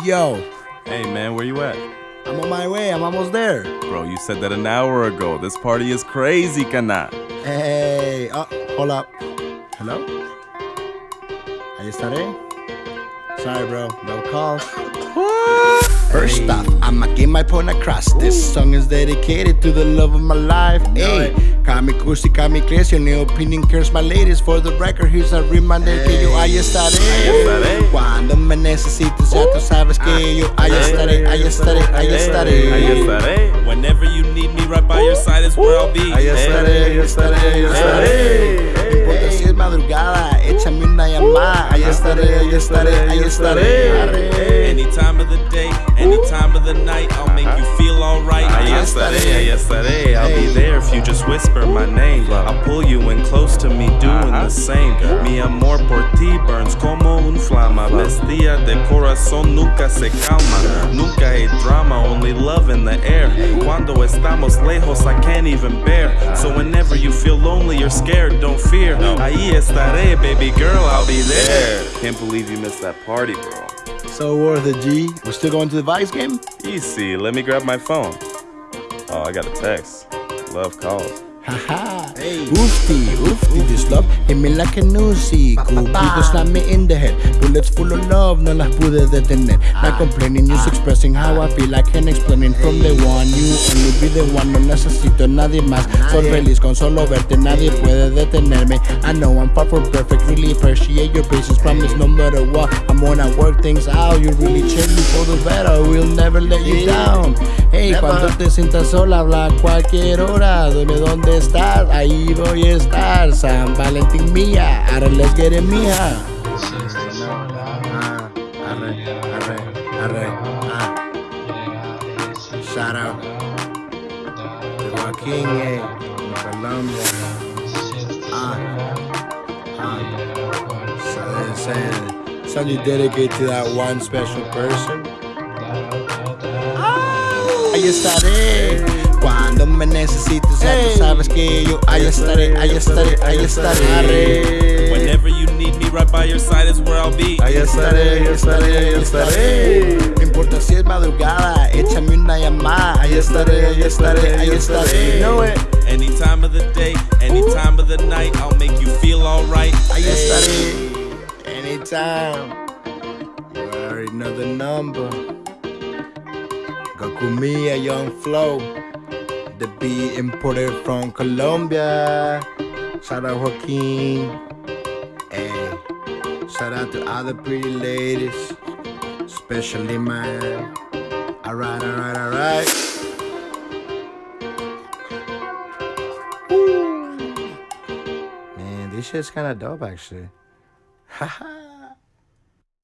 Yo, Hey man, where you at? I'm on my way. I'm almost there. Bro, you said that an hour ago. This party is crazy, cana. Hey, uh, oh, hold up. Hello? Ahí estaré. Sorry, bro. No calls. First off, I'ma get my point across. This song is dedicated to the love of my life. Hey, Kamikushi Kamikaze, new opinion cares my ladies. For the record, here's a reminder que yo ahí estaré. estaré. Cuando me necesites, ya tú sabes que ah. yo ahí estaré, ahí estaré, ahí Ahí estaré. estaré. Whenever you need me, right by your side is where I'll be. Ahí estaré, ahí estaré, ahí estaré. No importa si es madrugada, échame una llamada. Ahí estaré, ahí estaré, ahí estaré. Any time of the day, any time of the night, I'll make you feel alright. Estaré, ahí estaré. I'll be there if you just whisper my name. I'll pull you in close to me, doing uh-huh. the same. Mi amor por ti burns como un flama. Bestia de corazón nunca se calma. Nunca hay drama, only love in the air. Cuando estamos lejos, I can't even bear. So whenever you feel lonely or scared, don't fear. Ahí estaré, baby girl, I'll be there. Can't believe you missed that party, bro. So worth it, G. We're still going to the Vice game? Easy, let me grab my phone. Oh, I got a text. Love calls. Haha. Oofty, oofty, this love hit me like a newsy. Cupido slam me in the head. Bullets full of love, no las pude detener. Not complaining, just expressing how I feel. I can't explain from the one. You only be the one, no necesito nadie más. Soy feliz con solo verte, nadie puede detenerme. I know I'm far from perfect, really appreciate your patience. Promise no matter what, I'm gonna work things out. You really change me for the better, we'll never let you down. Hey, cuando te sientas sola, habla a cualquier hora. Dime dónde estás, ahí voy a estar. San Valentín mía, ahora get it mía. Arre, arre, arre. Shout out to Joaquin, eh, Colombia. Ah, ah. So, song you dedicate to that one special person. Ahí estaré. Me necesites, ya tú sabes que yo ahí estaré, ahí estaré, ahí estaré. Whenever you need me, right by your side is where I'll be. Ahí estaré, ahí estaré, ahí estaré. No importa si es madrugada, échame una llamada. Ahí estaré, ahí estaré, ahí estaré. Know it. Any time of the day, any time of the night, I'll make you feel alright. Ahí estaré. Anytime. You already know the number. Goku Mia, Young Flow. The beat imported from Colombia. Shout out Joaquin. Hey. Shout out to all the pretty ladies. Especially mine. Alright, alright, alright. Man, this shit's kinda dope actually. Haha.